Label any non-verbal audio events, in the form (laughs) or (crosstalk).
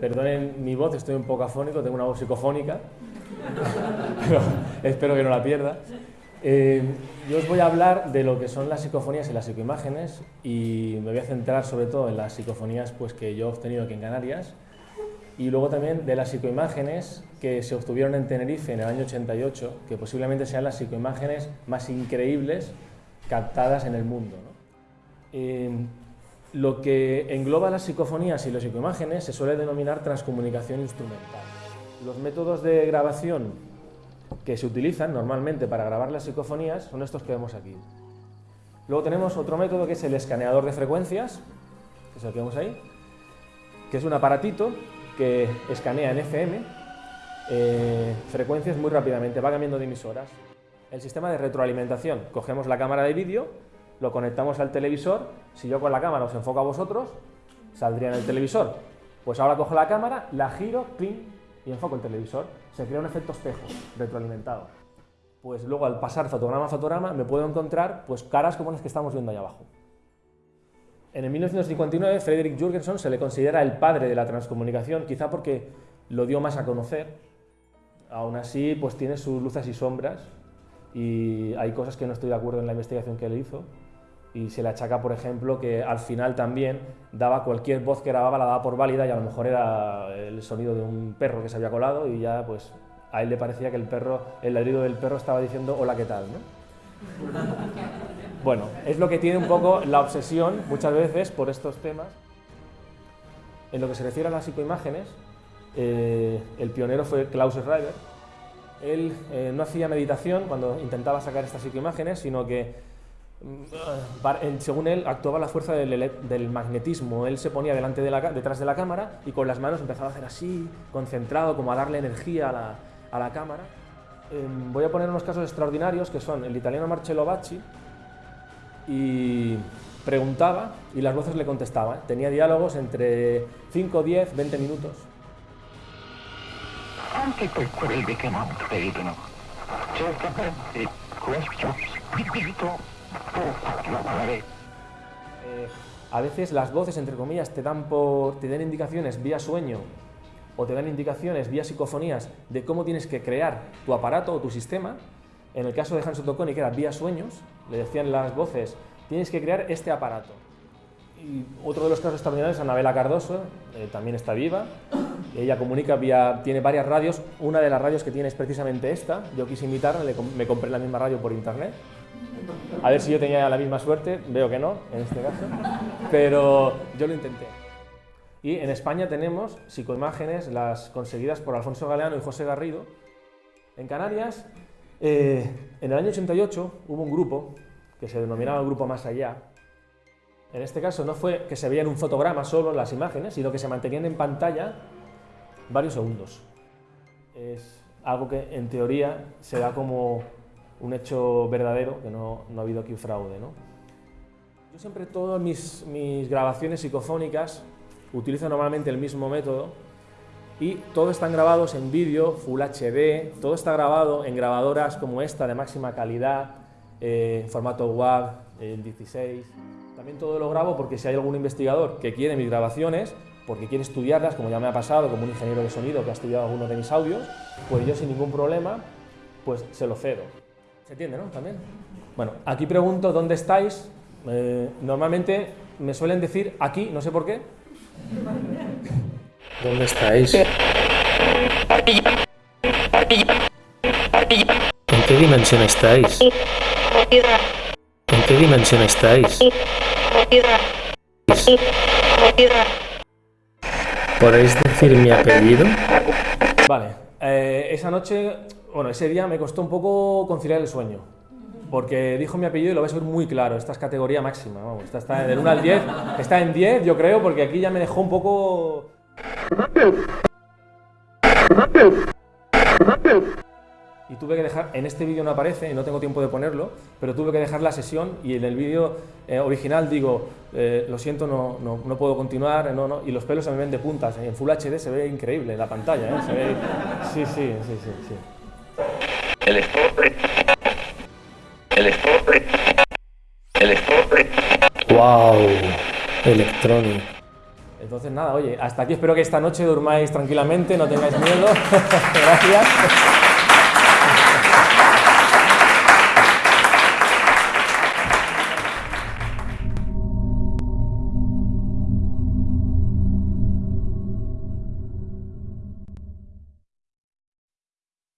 perdonen mi voz, estoy un poco afónico, tengo una voz psicofónica, (laughs) pero espero que no la pierda. Eh, yo os voy a hablar de lo que son las psicofonías y las psicoimágenes y me voy a centrar sobre todo en las psicofonías pues, que yo he obtenido aquí en Canarias y luego también de las psicoimágenes que se obtuvieron en Tenerife en el año 88, que posiblemente sean las psicoimágenes más increíbles captadas en el mundo. Eh, lo que engloba las psicofonías y las psicoimágenes se suele denominar transcomunicación instrumental. Los métodos de grabación que se utilizan normalmente para grabar las psicofonías son estos que vemos aquí. Luego tenemos otro método que es el escaneador de frecuencias, que es el que vemos ahí, que es un aparatito que escanea en FM eh, frecuencias muy rápidamente, va cambiando de emisoras. El sistema de retroalimentación, cogemos la cámara de vídeo, lo conectamos al televisor, si yo con la cámara os enfoco a vosotros, saldría en el televisor. Pues ahora cojo la cámara, la giro, pin, y enfoco el televisor. Se crea un efecto espejo retroalimentado. Pues luego al pasar fotograma a fotograma me puedo encontrar pues, caras como las que estamos viendo ahí abajo. En el 1959, Frederick Jurgenson se le considera el padre de la transcomunicación, quizá porque lo dio más a conocer. Aún así, pues tiene sus luces y sombras y hay cosas que no estoy de acuerdo en la investigación que él hizo y se le achaca, por ejemplo, que al final también daba cualquier voz que grababa la daba por válida y a lo mejor era el sonido de un perro que se había colado y ya pues a él le parecía que el perro, el ladrido del perro estaba diciendo hola, ¿qué tal? (laughs) Bueno, es lo que tiene un poco la obsesión muchas veces por estos temas. En lo que se refiere a las psicoimágenes, eh, el pionero fue Klaus Schreiber. Él eh, no hacía meditación cuando intentaba sacar estas psicoimágenes, sino que según él, actuaba la fuerza del, magnetismo. Él se ponía delante de la, detrás de la cámara y con las manos empezaba a hacer así, concentrado, como a darle energía a la, cámara. Em, voy a poner unos casos extraordinarios que son el italiano Marcello Bacci y preguntaba y las voces le contestaban. Tenía diálogos entre 5, 10, 20 minutos. Anche che non credono. Certamente questo eh, a veces las voces, entre comillas, te dan, por, te dan indicaciones vía sueño o te dan indicaciones vía psicofonías de cómo tienes que crear tu aparato o tu sistema. En el caso de Hans Otto que era vía sueños, le decían las voces, tienes que crear este aparato. Y otro de los casos extraordinarios es Anabela Cardoso, eh, también está viva. Ella comunica vía, tiene varias radios. Una de las radios que tiene es precisamente esta. Yo quise invitarla, me compré la misma radio por internet. A ver si yo tenía la misma suerte, veo que no, en este caso, pero yo lo intenté. Y en España tenemos psicoimágenes, las conseguidas por Alfonso Galeano y José Garrido. En Canarias, eh, en el año 88 hubo un grupo que se denominaba Grupo Más Allá. En este caso no fue que se veían un fotograma solo las imágenes, sino que se mantenían en pantalla varios segundos. Es algo que en teoría se da como un hecho verdadero, que no, no ha habido aquí fraude. ¿no? Yo siempre todas mis, mis grabaciones psicofónicas utilizo normalmente el mismo método y todos están grabados en vídeo, Full HD, todo está grabado en grabadoras como esta de máxima calidad, eh, formato WAV, el 16. También todo lo grabo porque si hay algún investigador que quiere mis grabaciones, porque quiere estudiarlas, como ya me ha pasado, como un ingeniero de sonido que ha estudiado algunos de mis audios, pues yo sin ningún problema, pues se lo cedo. ¿Se entiende, no? También. Bueno, aquí pregunto dónde estáis. Eh, normalmente me suelen decir aquí, no sé por qué. ¿Dónde estáis? ¿En qué dimensión estáis? ¿En qué dimensión estáis? ¿Podéis decir mi apellido? Vale, eh, esa noche bueno, ese día me costó un poco conciliar el sueño, porque dijo mi apellido y lo vais a ver muy claro, esta es categoría máxima, vamos, esta está del 1 al 10, está en 10 yo creo, porque aquí ya me dejó un poco... Y tuve que dejar, en este vídeo no aparece, y no tengo tiempo de ponerlo, pero tuve que dejar la sesión y en el vídeo eh, original digo, eh, lo siento, no, no, no, puedo continuar, no, no, y los pelos se me ven de puntas, en Full HD se ve increíble la pantalla, ¿eh? Sí, sí, sí, sí. sí. El enfoque. El enfoque. El enfoque. Wow. Electrónico. Entonces, nada, oye, hasta aquí espero que esta noche durmáis tranquilamente, no tengáis miedo. (laughs) Gracias.